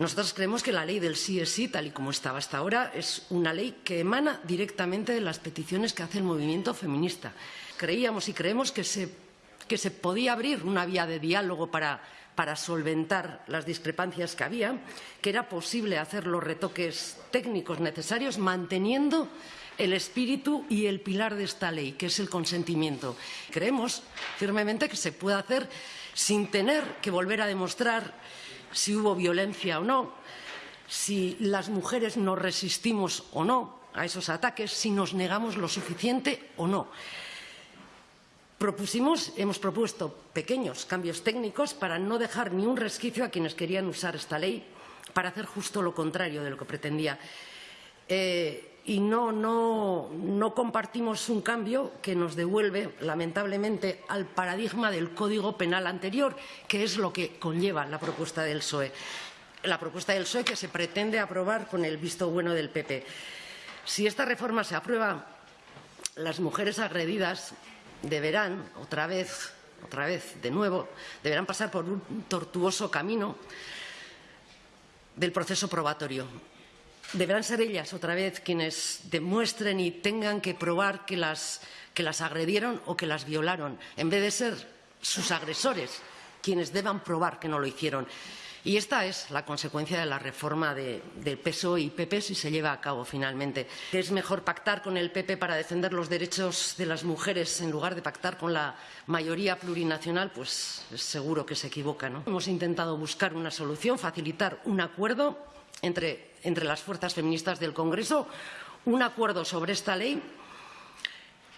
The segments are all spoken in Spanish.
Nosotros creemos que la ley del sí es sí, tal y como estaba hasta ahora, es una ley que emana directamente de las peticiones que hace el movimiento feminista. Creíamos y creemos que se, podía abrir una vía de diálogo para solventar las discrepancias que había, que era posible hacer los retoques técnicos necesarios manteniendo el espíritu y el pilar de esta ley, que es el consentimiento. Creemos firmemente que se puede hacer sin tener que volver a demostrar si hubo violencia o no, si las mujeres nos resistimos o no a esos ataques, si nos negamos lo suficiente o no. Propusimos, hemos propuesto pequeños cambios técnicos para no dejar ni un resquicio a quienes querían usar esta ley para hacer justo lo contrario de lo que pretendía. Eh, y no, no, no, compartimos un cambio que nos devuelve, lamentablemente, al paradigma del Código Penal anterior, que es lo que conlleva la propuesta del PSOE. La propuesta del PSOE que se pretende aprobar con el visto bueno del PP. Si esta reforma se aprueba, las mujeres agredidas deberán, otra vez, otra vez, de nuevo, deberán pasar por un tortuoso camino del proceso probatorio deberán ser ellas otra vez quienes demuestren y tengan que probar que las, que las agredieron o que las violaron, en vez de ser sus agresores quienes deban probar que no lo hicieron. Y esta es la consecuencia de la reforma de, del PSOE y PP si se lleva a cabo finalmente. Es mejor pactar con el PP para defender los derechos de las mujeres en lugar de pactar con la mayoría plurinacional, pues seguro que se equivoca. ¿no? Hemos intentado buscar una solución, facilitar un acuerdo entre, entre las fuerzas feministas del Congreso, un acuerdo sobre esta ley,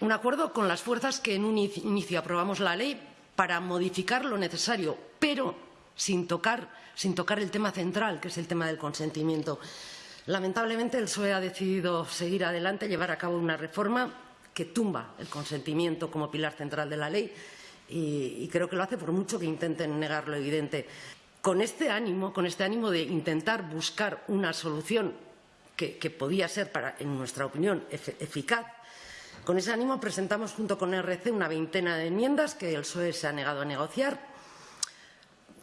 un acuerdo con las fuerzas que en un inicio aprobamos la ley para modificar lo necesario, pero sin tocar, sin tocar el tema central, que es el tema del consentimiento. Lamentablemente, el PSOE ha decidido seguir adelante, llevar a cabo una reforma que tumba el consentimiento como pilar central de la ley y, y creo que lo hace por mucho que intenten negar lo evidente. Con este ánimo, con este ánimo de intentar buscar una solución que, podía ser, en nuestra opinión, eficaz, con ese ánimo presentamos junto con RC una veintena de enmiendas que el PSOE se ha negado a negociar.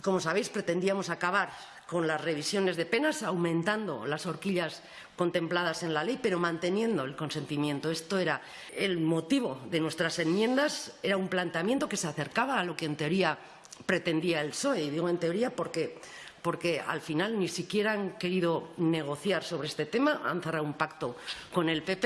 Como sabéis, pretendíamos acabar con las revisiones de penas, aumentando las horquillas contempladas en la ley, pero manteniendo el consentimiento. Esto era el motivo de nuestras enmiendas, era un planteamiento que se acercaba a lo que en teoría pretendía el PSOE. Y digo en teoría porque, porque al final ni siquiera han querido negociar sobre este tema, han cerrado un pacto con el PP.